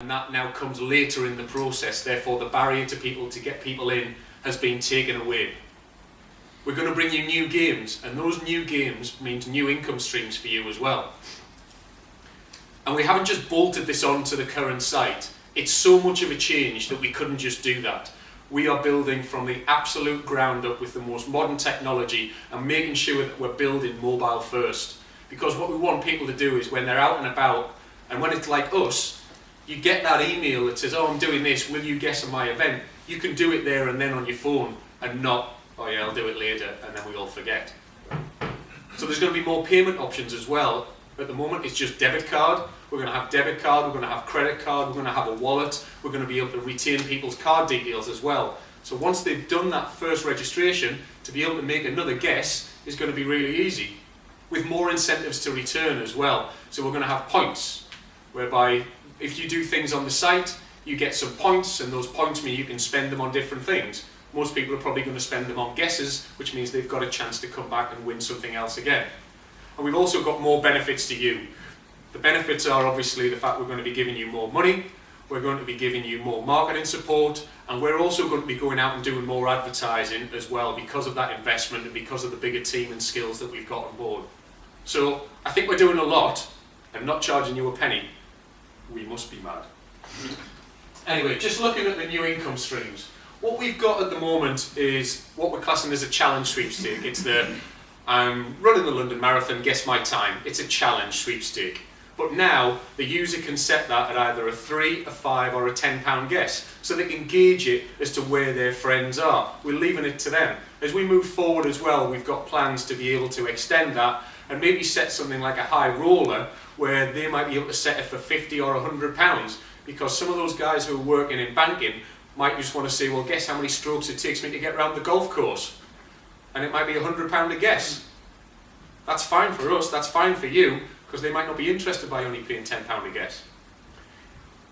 and that now comes later in the process. Therefore, the barrier to people to get people in has been taken away. We're going to bring you new games, and those new games means new income streams for you as well. And we haven't just bolted this onto the current site. It's so much of a change that we couldn't just do that. We are building from the absolute ground up with the most modern technology and making sure that we're building mobile first. Because what we want people to do is when they're out and about, and when it's like us, you get that email that says, oh, I'm doing this, will you guess on my event? You can do it there and then on your phone and not, oh yeah, I'll do it later, and then we all forget. So there's going to be more payment options as well. At the moment, it's just debit card. We're going to have debit card, we're going to have credit card, we're going to have a wallet, we're going to be able to retain people's card details as well. So once they've done that first registration, to be able to make another guess is going to be really easy. With more incentives to return as well. So we're going to have points, whereby if you do things on the site, you get some points, and those points mean you can spend them on different things. Most people are probably going to spend them on guesses, which means they've got a chance to come back and win something else again. And we've also got more benefits to you. The benefits are obviously the fact we're going to be giving you more money, we're going to be giving you more marketing support, and we're also going to be going out and doing more advertising as well because of that investment and because of the bigger team and skills that we've got on board. So I think we're doing a lot and not charging you a penny. We must be mad. anyway, just looking at the new income streams. What we've got at the moment is what we're classing as a challenge sweepstake. It's the I'm running the London Marathon, guess my time. It's a challenge sweepstake. But now the user can set that at either a three, a five or a 10 pound guess. So they can gauge it as to where their friends are. We're leaving it to them. As we move forward as well, we've got plans to be able to extend that and maybe set something like a high roller where they might be able to set it for 50 or 100 pounds because some of those guys who are working in banking might just want to say, well, guess how many strokes it takes me to get around the golf course? And it might be a £100 a guess. That's fine for us, that's fine for you, because they might not be interested by only paying £10 a guess.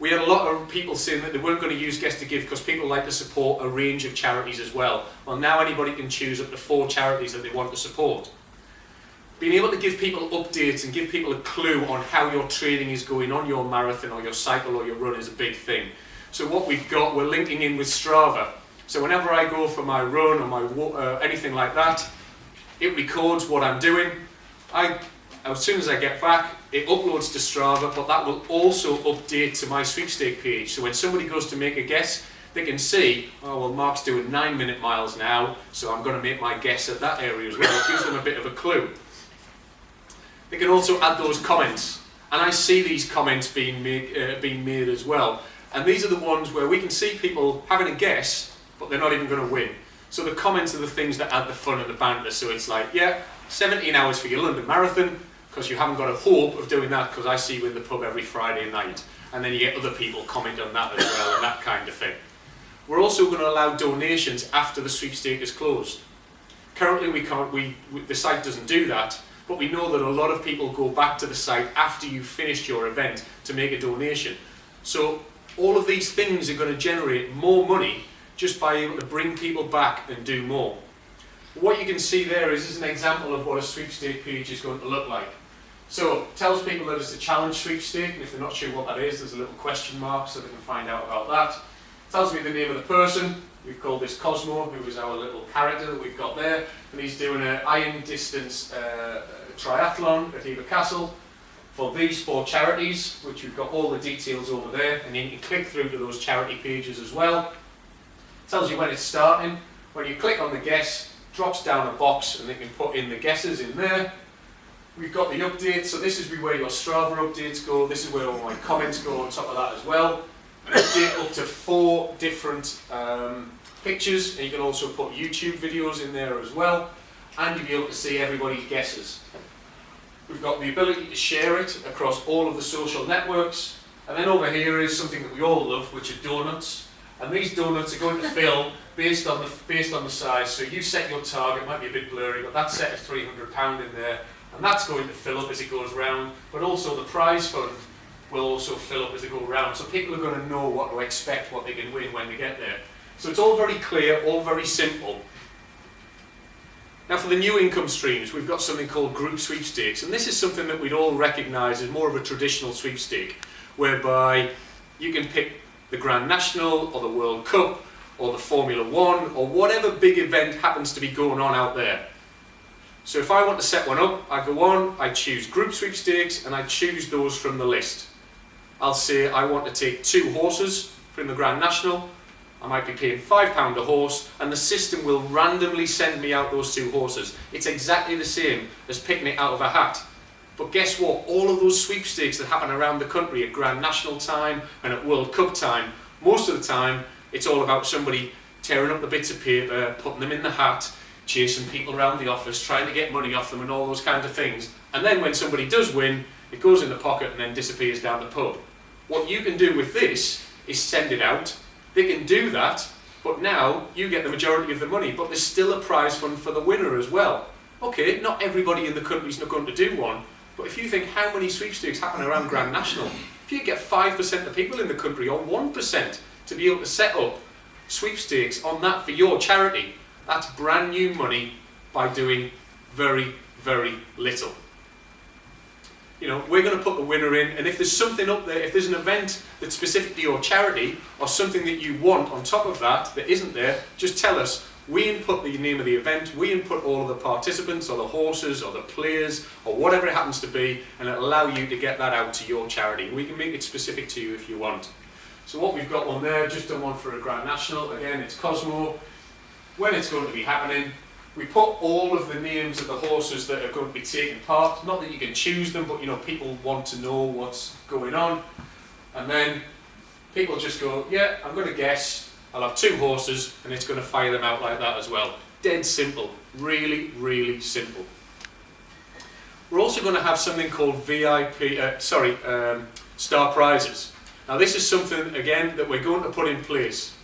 We had a lot of people saying that they weren't going to use Guess to Give because people like to support a range of charities as well. Well, now anybody can choose up to four charities that they want to support. Being able to give people updates and give people a clue on how your training is going on your marathon or your cycle or your run is a big thing. So what we've got, we're linking in with Strava. So whenever I go for my run or my uh, anything like that, it records what I'm doing. I as soon as I get back, it uploads to Strava, but that will also update to my sweepstake page. So when somebody goes to make a guess, they can see, oh, well, Mark's doing nine minute miles now, so I'm going to make my guess at that area as well. It gives them a bit of a clue. They can also add those comments. And I see these comments being made, uh, being made as well. And these are the ones where we can see people having a guess, but they're not even going to win. So the comments are the things that add the fun and the banter. So it's like, yeah, 17 hours for your London Marathon, because you haven't got a hope of doing that because I see you in the pub every Friday night and then you get other people comment on that as well and that kind of thing. We're also going to allow donations after the sweepstake is closed. Currently we can't, we, we, the site doesn't do that, but we know that a lot of people go back to the site after you've finished your event to make a donation. So all of these things are going to generate more money just by able to bring people back and do more. What you can see there is, is an example of what a sweepstake page is going to look like. So it tells people that it's a challenge sweepstake, and if they're not sure what that is, there's a little question mark so they can find out about that. It tells me the name of the person. We've called this Cosmo, who is our little character that we've got there, and he's doing an iron distance uh, triathlon at Hever Castle for these four charities, which we've got all the details over there, and then you can click through to those charity pages as well. It tells you when it's starting. When you click on the guess, drops down a box and they can put in the guesses in there We've got the updates, so this is where your Strava updates go, this is where all my comments go on top of that as well. Update up to four different um, pictures, and you can also put YouTube videos in there as well, and you'll be able to see everybody's guesses. We've got the ability to share it across all of the social networks, and then over here is something that we all love, which are donuts. And these donuts are going to fill based on the based on the size. So you set your target, might be a bit blurry, but that's set at 300 pound in there, and that's going to fill up as it goes round, but also the prize fund will also fill up as they go round. So people are going to know what to expect, what they can win when they get there. So it's all very clear, all very simple. Now for the new income streams, we've got something called group sweepstakes, and this is something that we'd all recognise as more of a traditional sweepstake, whereby You can pick the Grand National or the World Cup or the Formula One or whatever big event happens to be going on out there. So if I want to set one up, I go on, I choose group sweepstakes and I choose those from the list. I'll say I want to take two horses from the Grand National. I might be paying £5 a horse and the system will randomly send me out those two horses. It's exactly the same as picking it out of a hat. But guess what? All of those sweepstakes that happen around the country at Grand National time and at World Cup time, most of the time it's all about somebody tearing up the bits of paper, putting them in the hat, chasing people around the office, trying to get money off them and all those kinds of things. And then when somebody does win, it goes in the pocket and then disappears down the pub. What you can do with this is send it out. They can do that, but now you get the majority of the money, but there's still a prize fund for the winner as well. Okay, not everybody in the country's not going to do one, but if you think how many sweepstakes happen around Grand National, if you get 5% of people in the country or 1% to be able to set up sweepstakes on that for your charity, that's brand new money by doing very, very little. You know, we're going to put the winner in, and if there's something up there, if there's an event that's specific to your charity, or something that you want on top of that that isn't there, just tell us. We input the name of the event, we input all of the participants, or the horses, or the players, or whatever it happens to be, and it'll allow you to get that out to your charity. We can make it specific to you if you want. So what we've got on there, just done one for a Grand National, again it's Cosmo. When it's going to be happening, we put all of the names of the horses that are going to be taking part. Not that you can choose them, but you know people want to know what's going on. And then people just go, yeah, I'm going to guess. I'll have two horses, and it's going to fire them out like that as well. Dead simple. Really, really simple. We're also going to have something called VIP, uh, sorry, um, star prizes. Now this is something, again, that we're going to put in place.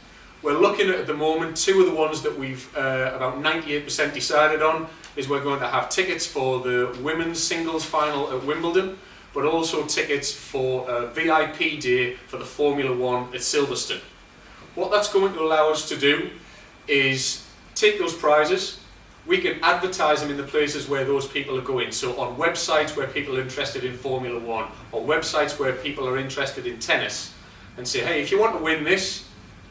We're looking at, at the moment, two of the ones that we've uh, about 98% decided on is we're going to have tickets for the women's singles final at Wimbledon, but also tickets for a VIP day for the Formula One at Silverstone. What that's going to allow us to do is take those prizes, we can advertise them in the places where those people are going. So on websites where people are interested in Formula One, or websites where people are interested in tennis, and say, hey, if you want to win this,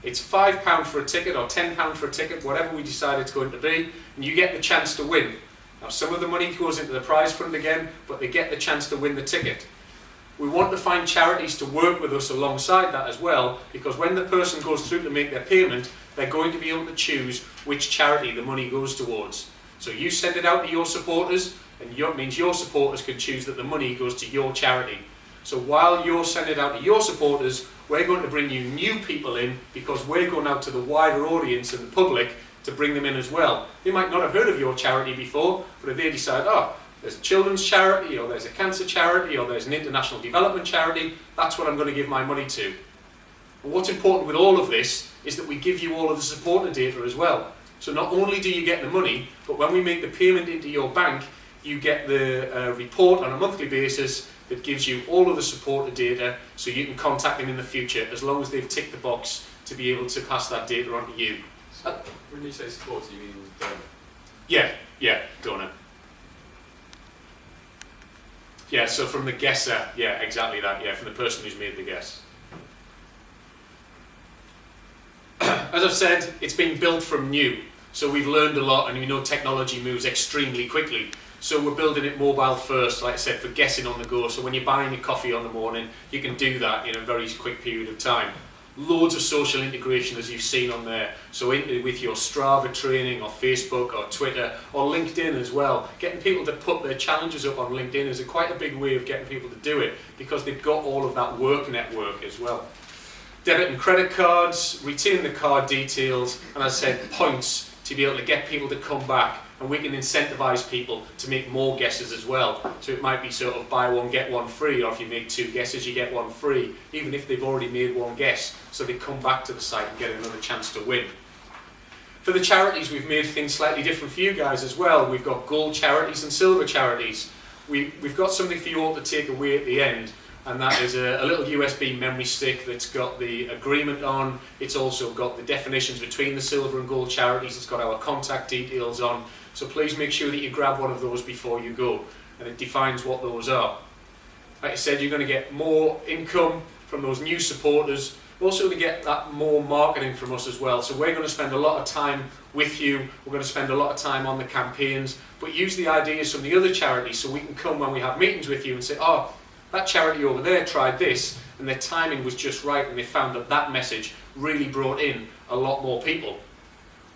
it's £5 for a ticket or £10 for a ticket, whatever we decide it's going to be, and you get the chance to win. Now some of the money goes into the prize fund again, but they get the chance to win the ticket. We want to find charities to work with us alongside that as well, because when the person goes through to make their payment, they're going to be able to choose which charity the money goes towards. So you send it out to your supporters, and it means your supporters can choose that the money goes to your charity. So while you're sending it out to your supporters, we're going to bring you new people in because we're going out to the wider audience and the public to bring them in as well. They might not have heard of your charity before, but if they decide, oh, there's a children's charity, or there's a cancer charity, or there's an international development charity, that's what I'm going to give my money to. And what's important with all of this is that we give you all of the supporter data as well. So not only do you get the money, but when we make the payment into your bank, you get the uh, report on a monthly basis that gives you all of the supporter data so you can contact them in the future as long as they've ticked the box to be able to pass that data on to you. So when you say supporter, you mean donor? Yeah, yeah, donor. Yeah, so from the guesser, yeah, exactly that, yeah, from the person who's made the guess. As I've said, it's been built from new, so we've learned a lot and we know technology moves extremely quickly. So we're building it mobile first, like I said, for guessing on the go. So when you're buying your coffee on the morning, you can do that in a very quick period of time. Loads of social integration as you've seen on there. So in, with your Strava training or Facebook or Twitter or LinkedIn as well. Getting people to put their challenges up on LinkedIn is a quite a big way of getting people to do it because they've got all of that work network as well debit and credit cards, retain the card details, and as I said, points to be able to get people to come back. And we can incentivize people to make more guesses as well. So it might be sort of buy one, get one free, or if you make two guesses, you get one free, even if they've already made one guess. So they come back to the site and get another chance to win. For the charities, we've made things slightly different for you guys as well. We've got gold charities and silver charities. We, we've got something for you all to take away at the end and that is a, a, little USB memory stick that's got the agreement on. It's also got the definitions between the silver and gold charities. It's got our contact details on. So please make sure that you grab one of those before you go. And it defines what those are. Like I said, you're going to get more income from those new supporters, We're also going to get that more marketing from us as well. So we're going to spend a lot of time with you, we're going to spend a lot of time on the campaigns, but use the ideas from the other charities so we can come when we have meetings with you and say, oh, that charity over there tried this and their timing was just right and they found that that message really brought in a lot more people.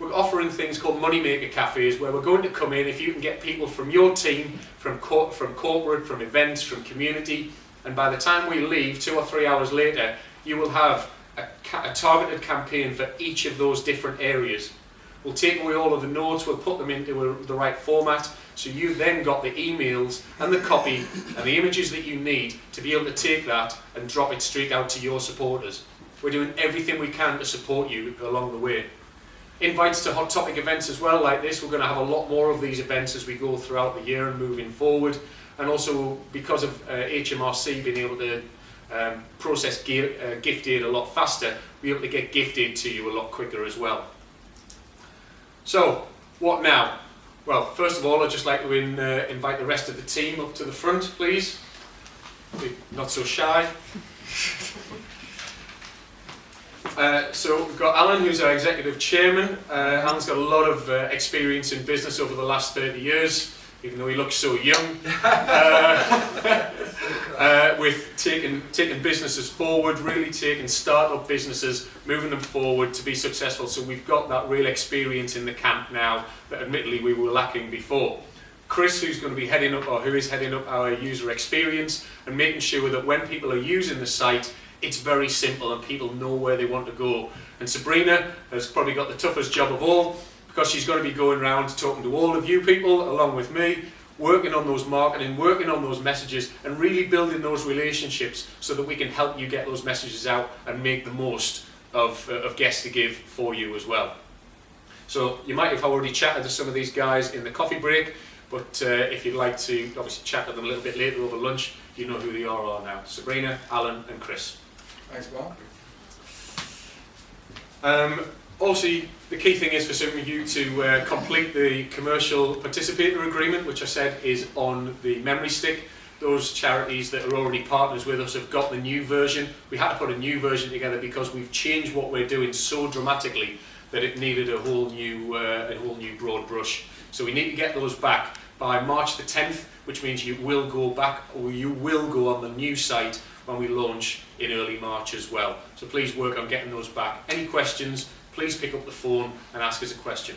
We're offering things called moneymaker cafes where we're going to come in if you can get people from your team, from, cor from corporate, from events, from community, and by the time we leave, two or three hours later, you will have a, a targeted campaign for each of those different areas. We'll take away all of the notes, we'll put them into a, the right format, so you've then got the emails and the copy and the images that you need to be able to take that and drop it straight out to your supporters. We're doing everything we can to support you along the way. Invites to hot topic events as well like this. We're going to have a lot more of these events as we go throughout the year and moving forward. And also because of uh, HMRC being able to um, process uh, gift aid a lot faster, we're able to get gift aid to you a lot quicker as well. So, what now? Well, first of all, I'd just like to in, uh, invite the rest of the team up to the front, please. Not so shy. Uh, so we've got Alan, who's our executive chairman. Uh, Alan's got a lot of uh, experience in business over the last 30 years, even though he looks so young, uh, uh, with taking, taking businesses forward, really taking start-up businesses, moving them forward to be successful. So we've got that real experience in the camp now that admittedly we were lacking before. Chris, who's going to be heading up, or who is heading up our user experience and making sure that when people are using the site, it's very simple and people know where they want to go. And Sabrina has probably got the toughest job of all because she's going to be going around talking to all of you people along with me, working on those marketing, working on those messages and really building those relationships so that we can help you get those messages out and make the most of, uh, of Guess to Give for you as well. So you might have already chatted to some of these guys in the coffee break, but uh, if you'd like to obviously chat to them a little bit later over lunch, you know who they are, are now. Sabrina, Alan and Chris. Thanks, Mark. Um, also, the key thing is for you to uh, complete the commercial participator agreement, which I said is on the memory stick. Those charities that are already partners with us have got the new version. We had to put a new version together because we've changed what we're doing so dramatically that it needed a whole new, uh, a whole new broad brush. So we need to get those back by March the 10th, which means you will go back or you will go on the new site when we launch in early March as well. So please work on getting those back. Any questions, please pick up the phone and ask us a question.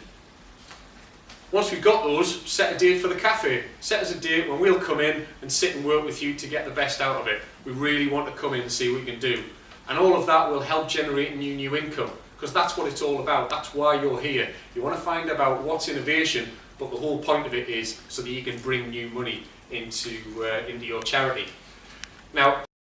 Once we've got those, set a date for the cafe. Set us a date when we'll come in and sit and work with you to get the best out of it. We really want to come in and see what we can do. And all of that will help generate new new income because that's what it's all about. That's why you're here. You want to find about what's innovation, but the whole point of it is so that you can bring new money into, uh, into your charity. Now,